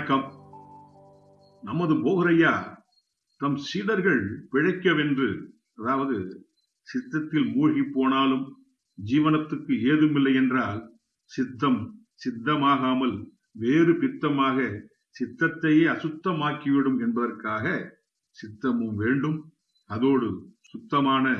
வணக்கம். நமது போகரையா தம் சீடர்கள் பிழைக்கவென்று அதாவது சித்தத்தில் மூழ்கி போனாலும் ஜீவனத்துக்கு ஏதுமில்லை என்றால் சித்தம் சித்தமாகாமல் வேறு பித்தமாக சித்தத்தையே அசுத்தமாக்கிவிடும் என்பதற்காக சித்தமும் வேண்டும். அதோடு சுத்தமான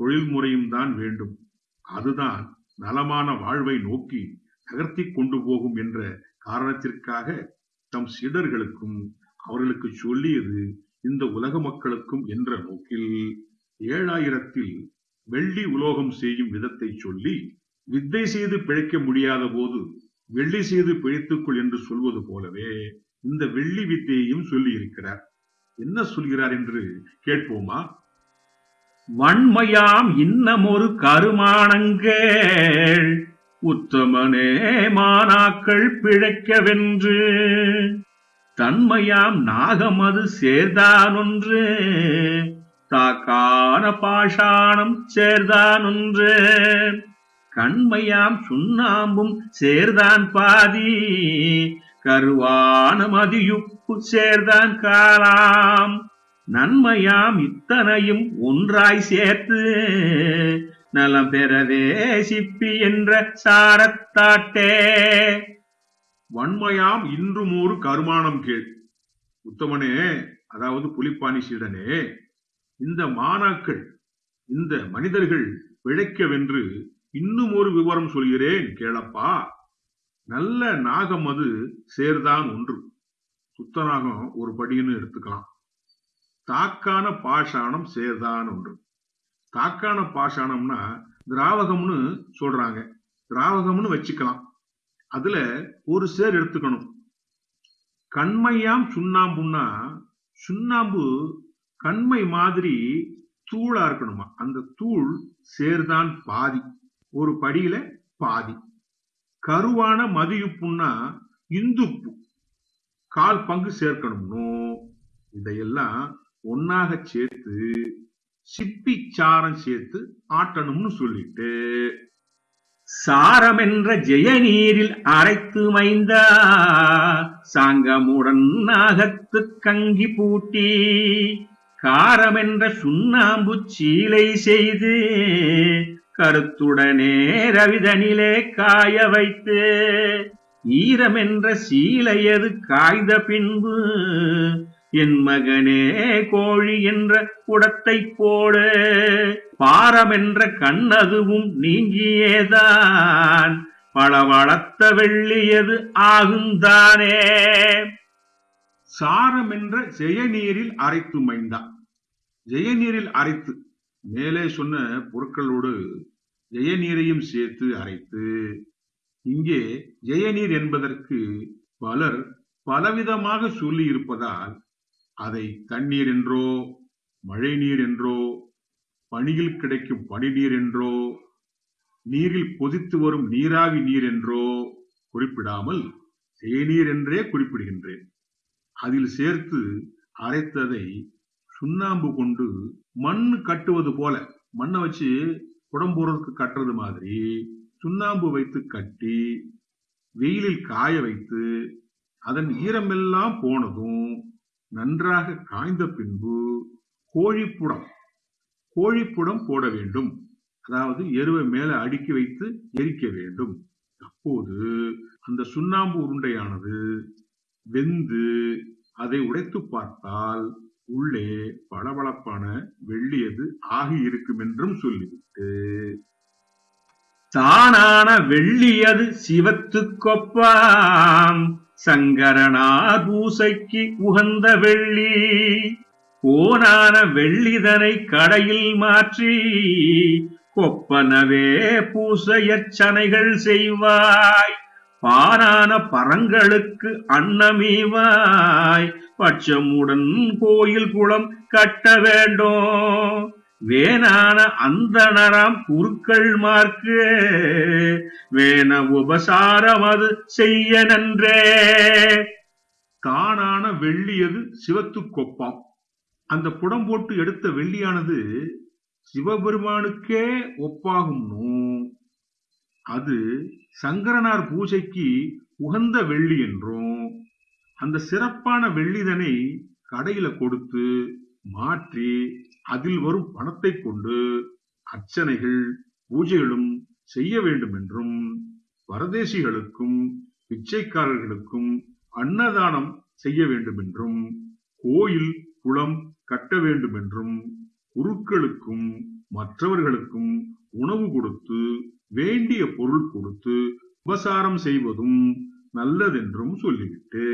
தொழில்முறையும் தான் வேண்டும். அதுதான் நலமான வாழ்வை நோக்கி நகர்த்தி கொண்டு போகும் என்ற காரணத்திற்காக தம் சீடர்களுக்கும் அவர்களுக்கு சொல்லியது இந்த உலக மக்களுக்கும் என்ற நோக்கில். ஏழாயிரத்தில் வெள்ளி உலோகம் செய்யும் விதத்தை சொல்லி வித்தை செய்து பிழைக்க முடியாத போது வெள்ளி செய்து பிழைத்துக்கொள் என்று சொல்வது போலவே இந்த வெள்ளி வித்தையையும் சொல்லி இருக்கிறார் என்ன சொல்கிறார் என்று கேட்போமா? வன்மையாம் இன்னமொரு கருமானங்கள். உத்தமனே மானாக்கள் பிழைக்கவென்று. தன்மையாம் நாகமது சேர்தானொன்று. தாக்கான பாஷாணம் சேர்தானொன்று. கண்மையாம் சுண்ணாம்பும் சேர்தான் பாதி. கருவான மதியுப்பு சேர்தான் காலாம். நன்மையாம் இத்தனையும் ஒன்றாய் சேர்த்து. நலம் பெறவே சிப்பி என்ற சாரத்தாட்டே. வன்மையாம் இன்றும் ஒரு கருமானம் கேள். உத்தமனே அதாவது புலிப்பாணி சீடனே இந்த மாணாக்கள் இந்த மனிதர்கள் பிழைக்கவென்று இன்னும் ஒரு விவரம் சொல்கிறேன் கேளப்பா. நல்ல நாகம் அது சேர்தான் ஒன்று. சுத்தநாகம் ஒரு படின்னு எடுத்துக்கலாம். தாக்கான பாஷாணம் சேர்தான் ஒன்று. தாக்கான பாஷாணம்னா திராவகம்னு சொல்றாங்க. திராவகம்னு வச்சுக்கலாம். அதுல ஒரு சேர் எடுத்துக்கணும். கண்மையாம் சுண்ணாம்புன்னா சுண்ணாம்பு கண்மை மாதிரி தூளா இருக்கணுமா? அந்த தூள் சேர்தான் பாதி. ஒரு படியில பாதி. கருவான மதியுப்புன்னா இந்துப்பு. கால் பங்கு சேர்க்கணும்னோ? இதையெல்லாம் ஒன்னாக சேர்த்து சிப்பி சாரம் சேர்த்து ஆட்டணும்னு சொல்லிட்டு. சாரமென்ற ஜெயநீரில் அரைத்து மைந்தா. சாங்கமுடன் நாகத்து கங்கி பூட்டி. காரமென்ற சுண்ணாம்பு சீலை செய்து. கருத்துடனே ரவிதனிலே காய வைத்து. ஈரமென்ற சீலையது காய்ந்த பின்பு. என் மகனே கோழி என்ற குடத்தை போடு. பாரமென்ற கண்ணதுவும் நீங்கியேதான். பளவளத்த வெள்ளியது ஆகுந்தானே சாரம் என்ற ஜெயநீரில் அரைத்து மைந்தா. ஜெயநீரில் அரைத்து. மேலே சொன்ன பொருட்களோடு ஜெயநீரையும் சேர்த்து அரைத்து. இங்கே ஜெயநீர் என்பதற்கு பலர் பலவிதமாக சொல்லி இருப்பதால் அதை தண்ணீர் என்றோ மழை நீர் என்றோ பனியில் கிடைக்கும் பனிநீர் என்றோ நீரில் கொதித்து வரும் நீராவி நீர் என்றோ குறிப்பிடாமல் தேநீர் என்றே குறிப்பிடுகின்றேன். அதில் சேர்த்து அரைத்ததை சுண்ணாம்பு கொண்டு மண் கட்டுவது போல மண்ணை வச்சு குடம்போறதுக்கு கட்டுறது மாதிரி சுண்ணாம்பு வைத்து கட்டி வெயிலில் காய வைத்து அதன் ஈரமெல்லாம் போனதும் நன்றாக காய்ந்த பின்பு கோழிப்புடம் கோழிப்புடம் போட வேண்டும். அதாவது எருவை மேல அடுக்கி வைத்து எரிக்க வேண்டும். அப்போது அந்த சுண்ணாம்பு உருண்டையானது வெந்து அதை உடைத்து பார்த்தால் உள்ளே பளபளப்பான வெள்ளியது ஆகி இருக்கும் என்றும் சொல்லிவிட்டு தானான வெள்ளியது சிவத்துக்கொப்பான் சங்கரனார் பூசைக்கு உகந்த வெள்ளி கோனான வெள்ளிதனை கடையில் மாற்றி கொப்பனவே பூசையச்சனைகள் செய்வாய் பாரான பரங்களுக்கு அன்னமீவாய் பட்சமுடன் கோயில் குளம் கட்ட வேண்டும். வேணான அந்தணராம் குருக்கள் மார்க்கு. வேண உபசாரம் அது செய்ய நன்றே. தானான வெள்ளியது சிவத்து கொப்பாம். அந்த புடம் போட்டு எடுத்த வெள்ளியானது சிவபெருமானுக்கே ஒப்பாகும்னு? அது சங்கரனார் பூஜைக்கு உகந்த வெள்ளி என்றும் அந்த சிறப்பான வெள்ளிதனை கடையில கொடுத்து மாற்றி அதில் வரும் பணத்தை கொண்டு அர்ச்சனைகள் பூஜைகளும் செய்ய வேண்டும் என்றும் பரதேசிகளுக்கும் பிச்சைக்காரர்களுக்கும் அன்னதானம் செய்ய வேண்டும் என்றும் கோயில் குளம் கட்ட வேண்டும் என்றும் குருக்களுக்கும் மற்றவர்களுக்கும் உணவு கொடுத்து வேண்டிய பொருள் கொடுத்து உபசாரம் செய்வதும் நல்லதென்றும் சொல்லிவிட்டு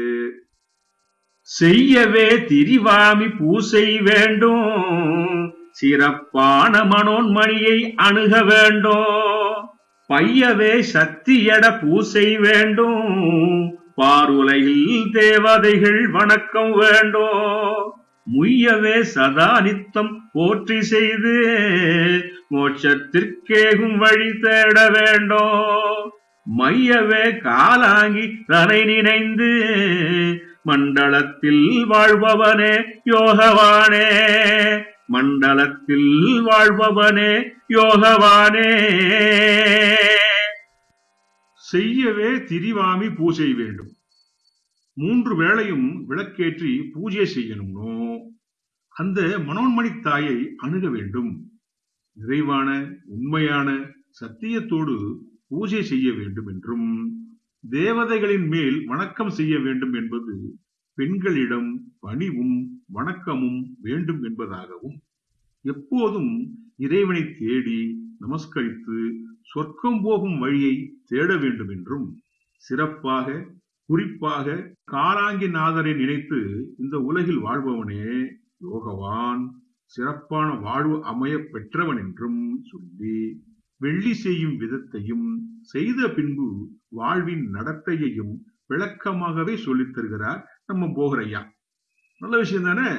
செய்யவே திரிவாமி பூசை வேண்டும். சிறப்பான மனோன்மணியை அணுக வேண்டும். பையவே சக்தியட பூசை வேண்டும். பாருலையில் தேவதைகள் வணக்கம் வேண்டும். முய்யவே சதா நித்தம் போற்றி செய்து மோட்சத்திற்கேகும் வழி தேட வேண்டும். மையவே காலாங்கி தலை நினைந்து மண்டலத்தில் வாழ்பவனே யோகவானே. மண்டலத்தில் வாழ்பவனே யோகவானே. செய்யவே திரிவாமி பூஜை வேண்டும். மூன்று வேளையும் விளக்கேற்றி பூஜை செய்யணும்னோ? அந்த மனோன்மணி தாயை அணுக வேண்டும். நிறைவான உண்மையான சத்தியத்தோடு பூஜை செய்ய வேண்டும் என்றும். தேவதைகளின் மேல் வணக்கம் செய்ய வேண்டும் என்பது பெண்களிடம் பணிவும் வணக்கமும் வேண்டும் என்பதாகவும் எப்போதும் இறைவனை தேடி நமஸ்கரித்து சொர்க்கம் போகும் வழியை தேட வேண்டும் என்றும் சிறப்பாக குறிப்பாக காலாங்கி நாதரை நினைத்து இந்த உலகில் வாழ்பவனே யோகவான் சிறப்பான வாழ்வு அமைய பெற்றவன் என்றும் சொல்லி வெள்ளி செய்யும் விதத்தையும் செய்த பின்பு வாழ்வின் நடத்தையையும் விளக்கமாகவே சொல்லித் தருகிறார் நம்ம போகரையா. நல்ல விஷயம் தானே